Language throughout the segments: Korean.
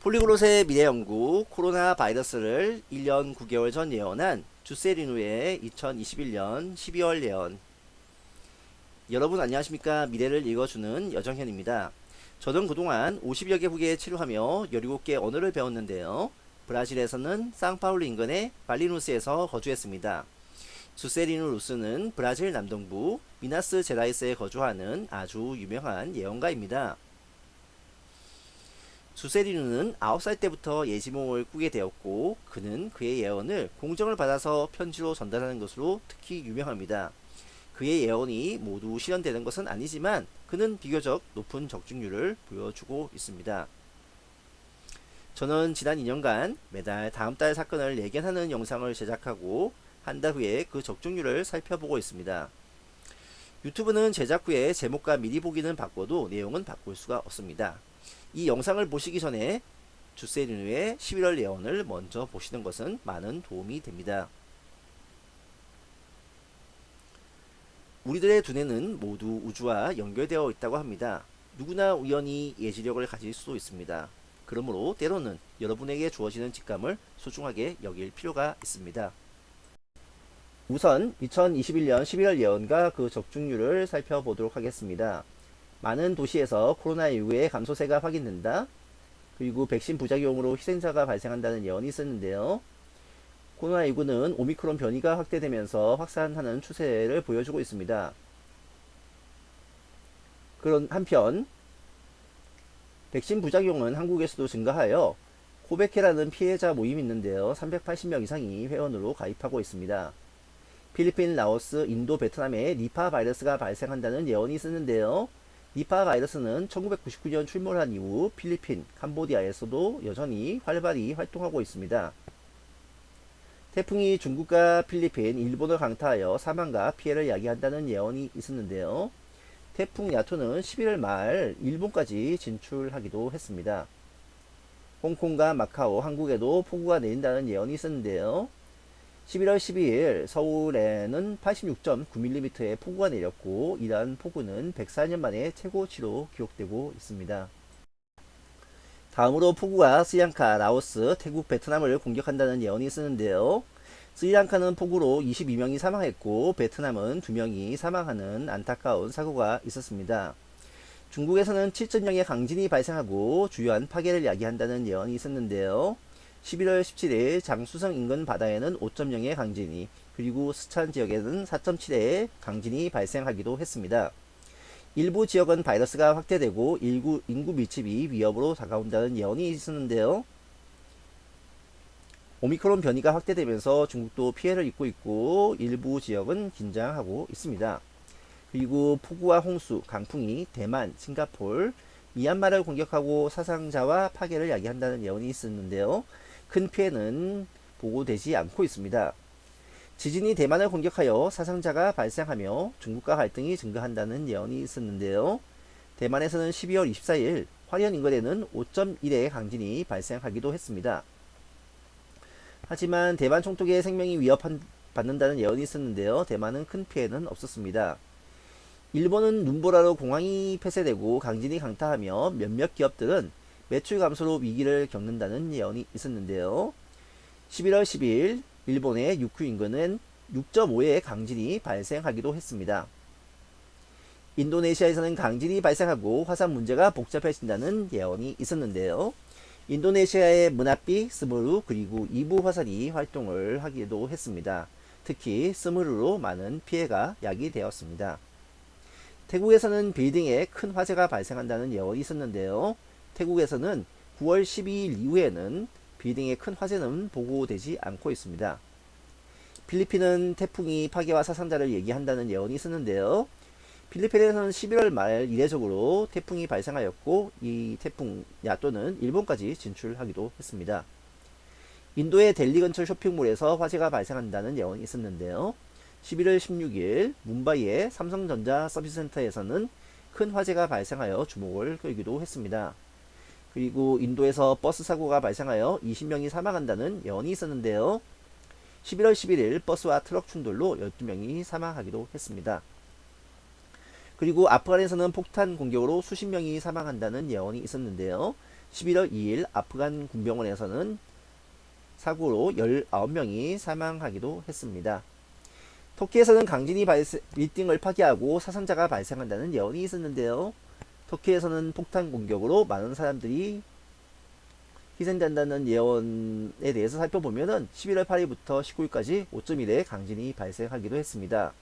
폴리글롯의 미래연구 코로나 바이러스를 1년 9개월 전 예언한 주세리누의 2021년 12월 예언 여러분 안녕하십니까 미래를 읽어주는 여정현입니다. 저는 그동안 50여 개 국에 치료하며 17개 언어를 배웠는데요. 브라질에서는 상파울루 인근의 발리누스에서 거주했습니다. 주세리누 루스는 브라질 남동부 미나스 제라이스에 거주하는 아주 유명한 예언가입니다. 주세리누는 9살 때부터 예지몽을 꾸게 되었고 그는 그의 예언을 공정을 받아서 편지로 전달하는 것으로 특히 유명합니다. 그의 예언이 모두 실현되는 것은 아니지만 그는 비교적 높은 적중률을 보여주고 있습니다. 저는 지난 2년간 매달 다음 달 사건을 예견하는 영상을 제작하고 한 달 후에 그 적중률을 살펴보고 있습니다. 유튜브는 제작 후에 제목과 미리 보기는 바꿔도 내용은 바꿀 수가 없습니다. 이 영상을 보시기 전에 주세리누의 11월 예언을 먼저 보시는 것은 많은 도움이 됩니다. 우리들의 두뇌는 모두 우주와 연결되어 있다고 합니다. 누구나 우연히 예지력을 가질 수도 있습니다. 그러므로 때로는 여러분에게 주어지는 직감을 소중하게 여길 필요가 있습니다. 우선 2021년 11월 예언과 그 적중률을 살펴보도록 하겠습니다. 많은 도시에서 코로나19의 감소세가 확인된다. 그리고 백신 부작용으로 희생자가 발생한다는 예언이 있었는데요. 코로나19는 오미크론 변이가 확대되면서 확산하는 추세를 보여주고 있습니다. 그런 한편 백신 부작용은 한국에서도 증가하여 코베케라는 피해자 모임이 있는데요. 380명 이상이 회원으로 가입하고 있습니다. 필리핀, 라오스, 인도, 베트남에 니파 바이러스가 발생한다는 예언이 있었는데요. 니파 바이러스는 1999년 출몰한 이후 필리핀, 캄보디아에서도 여전히 활발히 활동하고 있습니다. 태풍이 중국과 필리핀, 일본을 강타하여 사망과 피해를 야기한다는 예언이 있었는데요. 태풍 야토는 11월 말 일본까지 진출하기도 했습니다. 홍콩과 마카오, 한국에도 폭우가 내린다는 예언이 있었는데요. 11월 12일 서울에는 86.9mm의 폭우가 내렸고 이러한 폭우는 104년 만에 최고치로 기록되고 있습니다. 다음으로 폭우가 스리랑카, 라오스, 태국, 베트남을 공격한다는 예언이 있었는데요. 스리랑카는 폭우로 22명이 사망했고 베트남은 2명이 사망하는 안타까운 사고가 있었습니다. 중국에서는 7.0의 강진이 발생하고 주요한 파괴를 야기한다는 예언이 있었는데요. 11월 17일 장수성 인근 바다에는 5.0의 강진이 그리고 스촨 지역에는 4.7의 강진이 발생하기도 했습니다. 일부 지역은 바이러스가 확대되고 인구, 인구 밀집이 위협으로 다가온다는 예언이 있었는데요. 오미크론 변이가 확대되면서 중국도 피해를 입고 있고 일부 지역은 긴장하고 있습니다. 그리고 폭우와 홍수, 강풍이 대만, 싱가폴, 미얀마를 공격하고 사상자와 파괴를 야기한다는 예언이 있었는데요. 큰 피해는 보고되지 않고 있습니다. 지진이 대만을 공격하여 사상자가 발생하며 중국과 갈등이 증가한다는 예언이 있었는데요. 대만에서는 12월 24일 화련 인근에는 5.1의 강진이 발생하기도 했습니다. 하지만 대만 총독의 생명이 위협받는다는 예언이 있었는데요. 대만은 큰 피해는 없었습니다. 일본은 눈보라로 공항이 폐쇄되고 강진이 강타하며 몇몇 기업들은 매출 감소로 위기를 겪는다는 예언이 있었는데요. 11월 10일 일본의 유쿠 인근은 6.5의 강진이 발생하기도 했습니다. 인도네시아에서는 강진이 발생하고 화산 문제가 복잡해진다는 예언이 있었는데요. 인도네시아의 문나비 스무르 그리고 이부 화산이 활동을 하기도 했습니다. 특히 스무르로 많은 피해가 야기되었습니다. 태국에서는 빌딩에 큰 화재가 발생한다는 예언이 있었는데요. 태국에서는 9월 12일 이후에는 빌딩의 큰 화재는 보고되지 않고 있습니다. 필리핀은 태풍이 파괴와 사상자를 얘기한다는 예언이 있었는데요. 필리핀에서는 11월 말 이례적으로 태풍이 발생하였고 이 태풍 야또는 일본까지 진출하기도 했습니다. 인도의 델리 근처 쇼핑몰에서 화재가 발생한다는 예언이 있었는데요. 11월 16일 문바이의 삼성전자 서비스센터에서는 큰 화재가 발생하여 주목을 끌기도 했습니다. 그리고 인도에서 버스 사고가 발생하여 20명이 사망한다는 예언이 있었는데요. 11월 11일 버스와 트럭 충돌로 12명이 사망하기도 했습니다. 그리고 아프간에서는 폭탄 공격으로 수십 명이 사망한다는 예언이 있었는데요. 11월 2일 아프간 군병원에서는 사고로 19명이 사망하기도 했습니다. 터키에서는 강진이 발생, 빌딩을 파괴하고 사상자가 발생한다는 예언이 있었는데요. 터키에서는 폭탄 공격으로 많은 사람들이 희생된다는 예언에 대해서 살펴보면은 11월 8일부터 19일까지 5.1의 강진이 발생하기도 했습니다.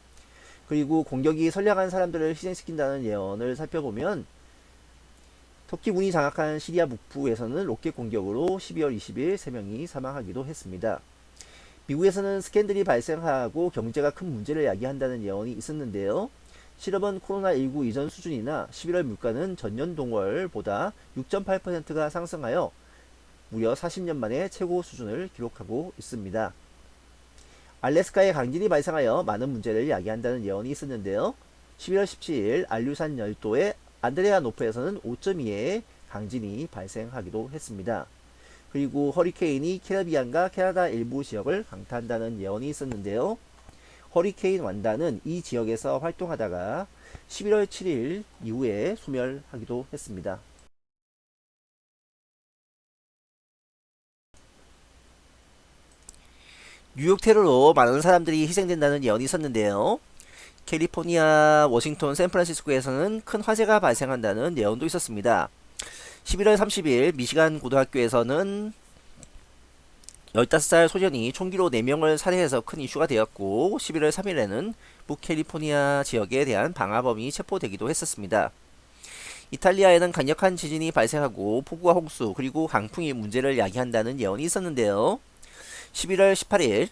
그리고 공격이 선량한 사람들을 희생시킨다는 예언을 살펴보면 터키군이 장악한 시리아 북부에서는 로켓 공격으로 12월 20일 3명이 사망하기도 했습니다. 미국에서는 스캔들이 발생하고 경제가 큰 문제를 야기한다는 예언이 있었는데요. 실업은 코로나19 이전 수준이나 11월 물가는 전년 동월보다 6.8%가 상승하여 무려 40년 만에 최고 수준을 기록하고 있습니다. 알래스카에 강진이 발생하여 많은 문제를 야기한다는 예언이 있었는데요. 11월 17일 알류산 열도의 안드레아 노프에서는 5.2의 강진이 발생하기도 했습니다. 그리고 허리케인이 캐리비안과 캐나다 일부 지역을 강타한다는 예언이 있었는데요. 허리케인 완다는 이 지역에서 활동하다가 11월 7일 이후에 소멸하기도 했습니다. 뉴욕 테러로 많은 사람들이 희생된다는 예언이 있었는데요. 캘리포니아, 워싱턴, 샌프란시스코에서는 큰 화재가 발생한다는 예언도 있었습니다. 11월 30일 미시간 고등학교에서는 15살 소년이 총기로 4명을 살해해서 큰 이슈가 되었고 11월 3일에는 북캘리포니아 지역에 대한 방화범이 체포되기도 했었습니다. 이탈리아에는 강력한 지진이 발생하고 폭우와 홍수 그리고 강풍이 문제를 야기한다는 예언이 있었는데요. 11월 18일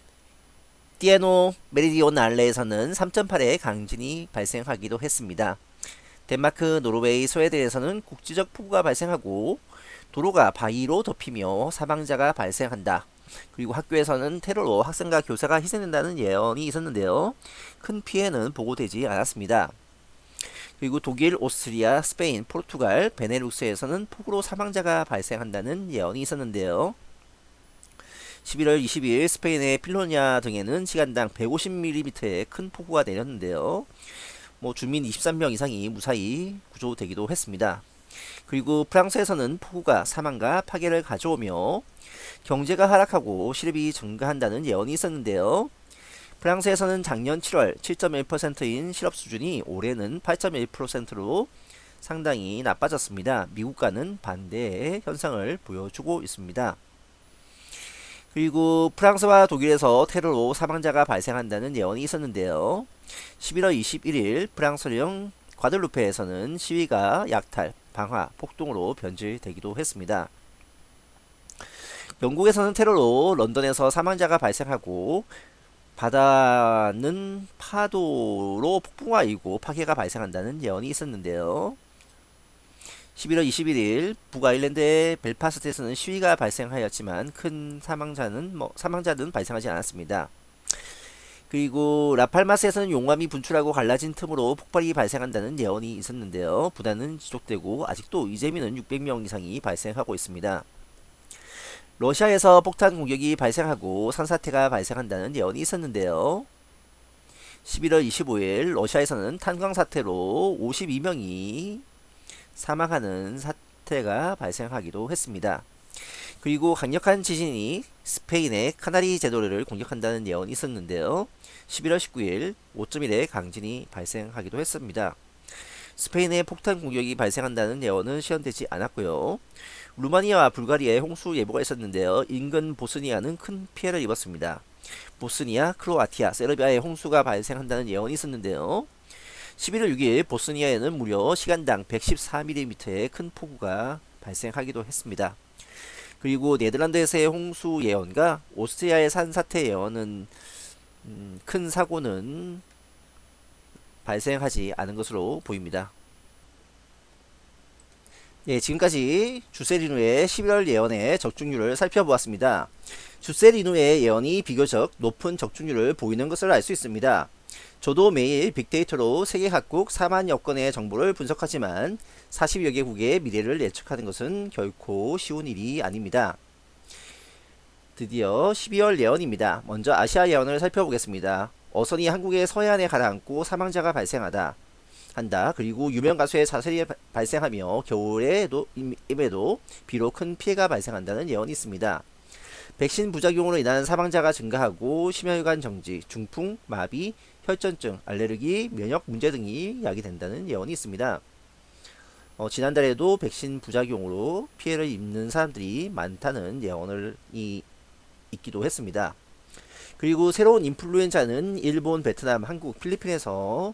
띠에노 메리디오날레에서는 3.8의 강진이 발생하기도 했습니다. 덴마크, 노르웨이, 스웨덴에서는 국지적 폭우가 발생하고 도로가 바위로 덮이며 사망자가 발생한다. 그리고 학교에서는 테러로 학생과 교사가 희생된다는 예언이 있었는데요. 큰 피해는 보고되지 않았습니다. 그리고 독일, 오스트리아, 스페인, 포르투갈, 베네룩스에서는 폭우로 사망자가 발생한다는 예언이 있었는데요. 11월 22일 스페인의 필로냐 등에는 시간당 150mm의 큰 폭우가 내렸는데요. 뭐 주민 23명 이상이 무사히 구조되기도 했습니다. 그리고 프랑스에서는 폭우가 사망과 파괴를 가져오며 경제가 하락하고 실업이 증가한다는 예언이 있었는데요. 프랑스에서는 작년 7월 7.1%인 실업 수준이 올해는 8.1%로 상당히 나빠졌습니다. 미국과는 반대의 현상을 보여주고 있습니다. 그리고 프랑스와 독일에서 테러로 사망자가 발생한다는 예언이 있었는데요. 11월 21일 프랑스령 과들루페에서는 시위가 약탈, 방화, 폭동으로 변질되기도 했습니다. 영국에서는 테러로 런던에서 사망자가 발생하고 바다는 파도로 폭풍화이고 파괴가 발생한다는 예언이 있었는데요. 11월 21일 북아일랜드의 벨파스트에서는 시위가 발생하였지만 큰 사망자는 뭐 사망자는 발생하지 않았습니다. 그리고 라팔마스에서는 용암이 분출하고 갈라진 틈으로 폭발이 발생한다는 예언이 있었는데요. 부단은 지속되고 아직도 이재민은 600명 이상이 발생하고 있습니다. 러시아에서 폭탄 공격이 발생하고 산사태가 발생한다는 예언이 있었는데요. 11월 25일 러시아에서는 탄광 사태로 52명이 사망하는 사태가 발생하기도 했습니다. 그리고 강력한 지진이 스페인의 카나리 제도를 공격한다는 예언이 있었는데요. 11월 19일 5.1의 강진이 발생하기도 했습니다. 스페인의 폭탄 공격이 발생한다는 예언은 시현되지 않았고요. 루마니아와 불가리아에 홍수 예보가 있었는데요. 인근 보스니아는 큰 피해를 입었습니다. 보스니아, 크로아티아, 세르비아에 홍수가 발생한다는 예언이 있었는데요. 11월 6일 보스니아에는 무려 시간당 114mm의 큰 폭우가 발생하기도 했습니다. 그리고 네덜란드에서의 홍수 예언과 오스트리아의 산사태 예언은 음, 큰 사고는 발생하지 않은 것으로 보입니다. 예, 지금까지 주세리누의 11월 예언의 적중률을 살펴보았습니다. 주세리누의 예언이 비교적 높은 적중률을 보이는 것을 알 수 있습니다. 저도 매일 빅데이터로 세계 각국 4만여 건의 정보를 분석하지만 40여 개국의 미래를 예측하는 것은 결코 쉬운 일이 아닙니다. 드디어 12월 예언입니다. 먼저 아시아 예언을 살펴보겠습니다. 어선이 한국의 서해안에 가라앉고 사망자가 발생하다. 한다. 그리고 유명 가수의 바- 발생하며 겨울에도 임에도 비록 큰 피해가 발생한다는 예언이 있습니다. 백신 부작용으로 인한 사망자가 증가하고 심혈관 정지, 중풍, 마비, 혈전증, 알레르기, 면역 문제 등이 야기된다는 예언이 있습니다. 어, 지난달에도 백신 부작용으로 피해를 입는 사람들이 많다는 예언을 이, 있기도 했습니다. 그리고 새로운 인플루엔자는 일본, 베트남, 한국, 필리핀에서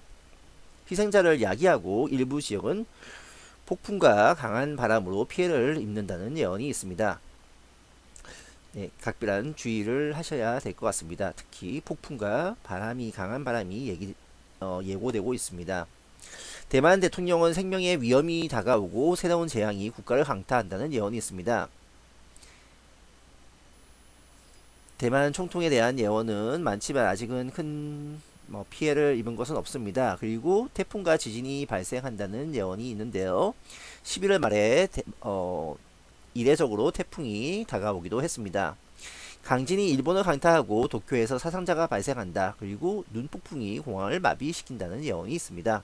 희생자를 야기하고 일부 지역은 폭풍과 강한 바람으로 피해를 입는다는 예언이 있습니다. 네, 각별한 주의를 하셔야 될 것 같습니다. 특히 폭풍과 바람이 강한 바람이 얘기, 어, 예고되고 있습니다. 대만 대통령은 생명의 위험이 다가오고 새로운 재앙이 국가를 강타한다는 예언이 있습니다. 대만 총통에 대한 예언은 많지만 아직은 큰 뭐 피해를 입은 것은 없습니다. 그리고 태풍과 지진이 발생한다는 예언이 있는데요. 11월 말에 대, 어, 이례적으로 태풍이 다가오기도 했습니다. 강진이 일본을 강타하고 도쿄에서 사상자가 발생한다. 그리고 눈폭풍이 공항을 마비시킨다는 예언이 있습니다.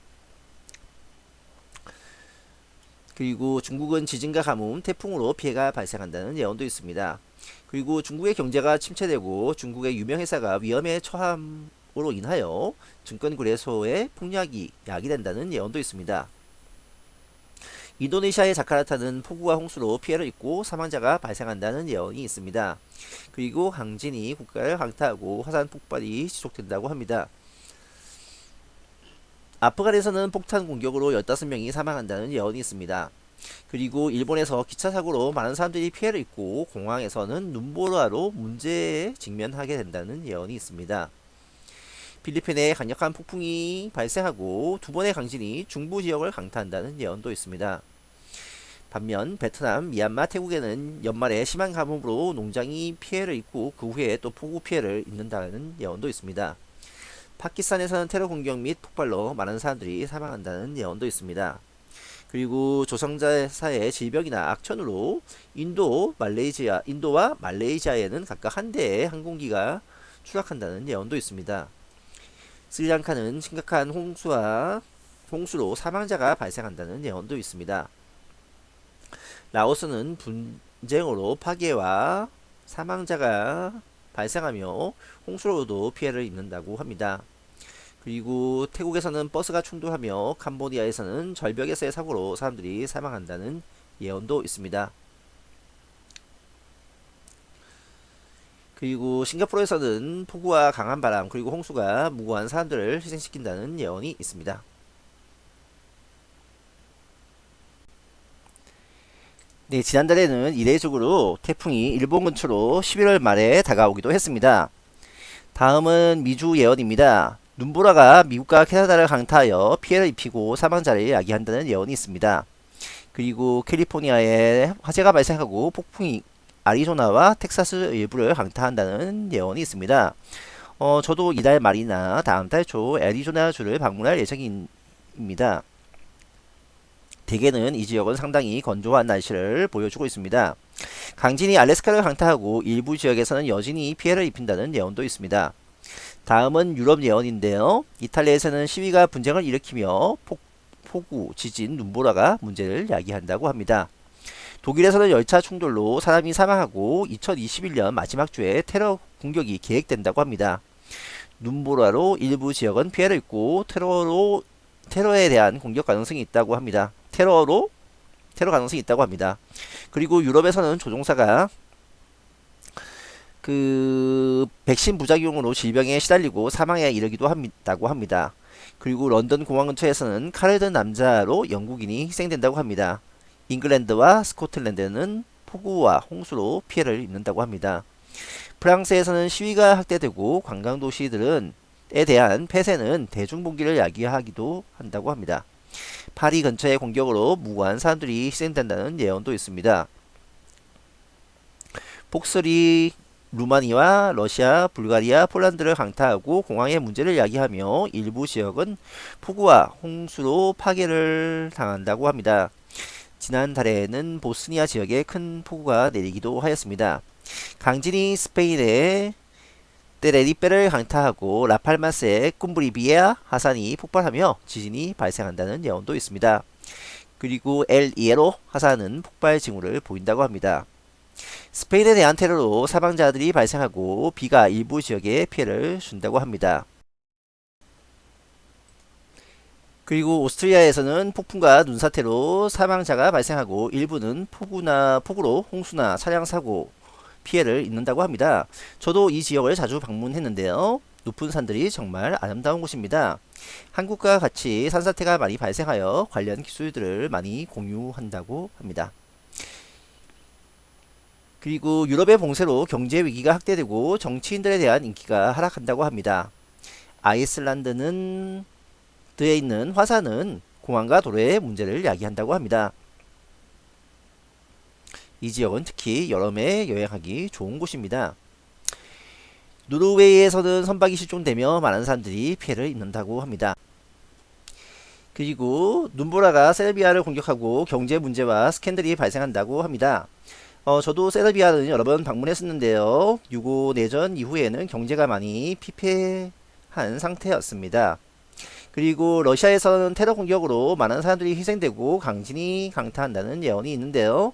그리고 중국은 지진과 가뭄, 태풍으로 피해가 발생한다는 예언도 있습니다. 그리고 중국의 경제가 침체되고 중국의 유명 회사가 위험에 처함으로 인하여 증권 거래소의 폭락이 야기된다는 예언도 있습니다. 인도네시아의 자카르타는 폭우와 홍수로 피해를 입고 사망자가 발생한다는 예언이 있습니다. 그리고 강진이 국가를 강타하고 화산 폭발이 지속된다고 합니다. 아프간에서는 폭탄 공격으로 15명이 사망한다는 예언이 있습니다. 그리고 일본에서 기차 사고로 많은 사람들이 피해를 입고 공항에서는 눈보라로 문제에 직면하게 된다는 예언이 있습니다. 필리핀에 강력한 폭풍이 발생하고 두 번의 강진이 중부 지역을 강타한다는 예언도 있습니다. 반면 베트남, 미얀마, 태국에는 연말에 심한 가뭄으로 농장이 피해를 입고 그 후에 또 폭우 피해를 입는다는 예언도 있습니다. 파키스탄에서는 테러 공격 및 폭발로 많은 사람들이 사망한다는 예언도 있습니다. 그리고 조성자사의 질병이나 악천후로 인도, 말레이시아, 인도와 말레이시아에는 각각 한 대의 항공기가 추락한다는 예언도 있습니다. 스리랑카는 심각한 홍수와 홍수로 사망자가 발생한다는 예언도 있습니다. 라오스는 분쟁으로 파괴와 사망자가 발생하며 홍수로도 피해를 입는다고 합니다. 그리고 태국에서는 버스가 충돌하며 캄보디아에서는 절벽에서의 사고로 사람들이 사망한다는 예언도 있습니다. 그리고 싱가포르에서는 폭우와 강한 바람 그리고 홍수가 무고한 사람들을 희생시킨다는 예언이 있습니다. 네, 지난달에는 이례적으로 태풍이 일본 근처로 11월 말에 다가오기도 했습니다. 다음은 미주 예언입니다. 눈보라가 미국과 캐나다를 강타하여 피해를 입히고 사망자를 야기한다는 예언이 있습니다. 그리고 캘리포니아에 화재가 발생하고 폭풍이 아리조나와 텍사스 일부를 강타한다는 예언이 있습니다. 어, 저도 이달 말이나 다음 달 초 애리조나주를 방문할 예정입니다. 대개는 이 지역은 상당히 건조한 날씨를 보여주고 있습니다. 강진이 알래스카를 강타하고 일부 지역에서는 여진이 피해를 입힌다는 예언도 있습니다. 다음은 유럽 예언인데요. 이탈리아에서는 시위가 분쟁을 일으키며 폭, 폭우, 지진, 눈보라가 문제를 야기한다고 합니다. 독일에서는 열차 충돌로 사람이 사망하고 2021년 마지막 주에 테러 공격이 계획된다고 합니다. 눈보라로 일부 지역은 피해를 입고 테러로 테러에 대한 공격 가능성이 있다고 합니다. 테러로 테러 가능성이 있다고 합니다. 그리고 유럽에서는 조종사가 그 백신 부작용으로 질병에 시달리고 사망에 이르기도 합니다고 합니다. 그리고 런던 공항 근처에서는 칼을 든 남자로 영국인이 희생된다고 합니다. 잉글랜드와 스코틀랜드는 폭우와 홍수로 피해를 입는다고 합니다. 프랑스에서는 시위가 확대되고 관광도시들은 에 대한 폐쇄는 대중봉기를 야기하기도 한다고 합니다. 파리 근처의 공격으로 무고한 사람들이 희생된다는 예언도 있습니다. 폭설이 루마니아, 러시아, 불가리아, 폴란드를 강타하고 공항의 문제를 야기하며 일부 지역은 폭우와 홍수로 파괴를 당한다고 합니다. 지난달에는 보스니아 지역에 큰 폭우가 내리기도 하였습니다. 강진이 스페인에 테레리페를 강타하고 라팔마스의 쿰브리비에아 하산이 폭발하며 지진이 발생한다는 예언도 있습니다. 그리고 엘 이에로 하산은 폭발 징후를 보인다고 합니다. 스페인에 대한 테러로 사망자들이 발생하고 비가 일부 지역에 피해를 준다고 합니다. 그리고 오스트리아에서는 폭풍과 눈사태로 사망자가 발생하고 일부는 폭우나 폭우로 홍수나 차량 사고 피해를 입는다고 합니다. 저도 이 지역을 자주 방문했는데요. 높은 산들이 정말 아름다운 곳입니다. 한국과 같이 산사태가 많이 발생하여 관련 기술들을 많이 공유한다고 합니다. 그리고 유럽의 봉쇄로 경제 위기가 확대되고 정치인들에 대한 인기가 하락한다고 합니다. 아이슬란드는 드에 있는 화산은 공항과 도로의 문제를 야기한다고 합니다. 이 지역은 특히 여름에 여행하기 좋은 곳입니다. 노르웨이에서는 선박이 실종되며 많은 사람들이 피해를 입는다고 합니다. 그리고 눈보라가 세르비아를 공격하고 경제 문제와 스캔들이 발생한다고 합니다. 어, 저도 세르비아는 여러 번 방문했었는데요. 유고 내전 이후에는 경제가 많이 피폐한 상태였습니다. 그리고 러시아에서는 테러 공격으로 많은 사람들이 희생되고 강진이 강타한다는 예언이 있는데요.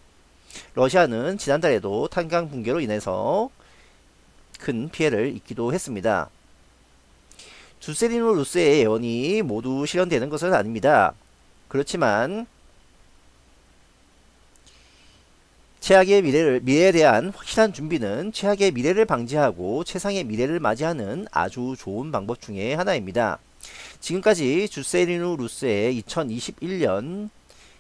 러시아는 지난달에도 탄강 붕괴로 인해서 큰 피해를 입기도 했습니다. 주세리노 루스의 예언이 모두 실현되는 것은 아닙니다. 그렇지만 최악의 미래를, 미래에 대한 확실한 준비는 최악의 미래를 방지하고 최상의 미래를 맞이하는 아주 좋은 방법 중에 하나입니다. 지금까지 주세리누 루스의 2021년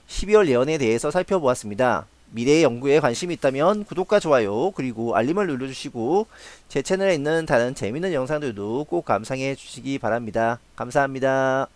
12월 예언에 대해서 살펴보았습니다. 미래 연구에 관심이 있다면 구독과 좋아요 그리고 알림을 눌러주시고 제 채널에 있는 다른 재밌는 영상들도 꼭 감상해 주시기 바랍니다. 감사합니다.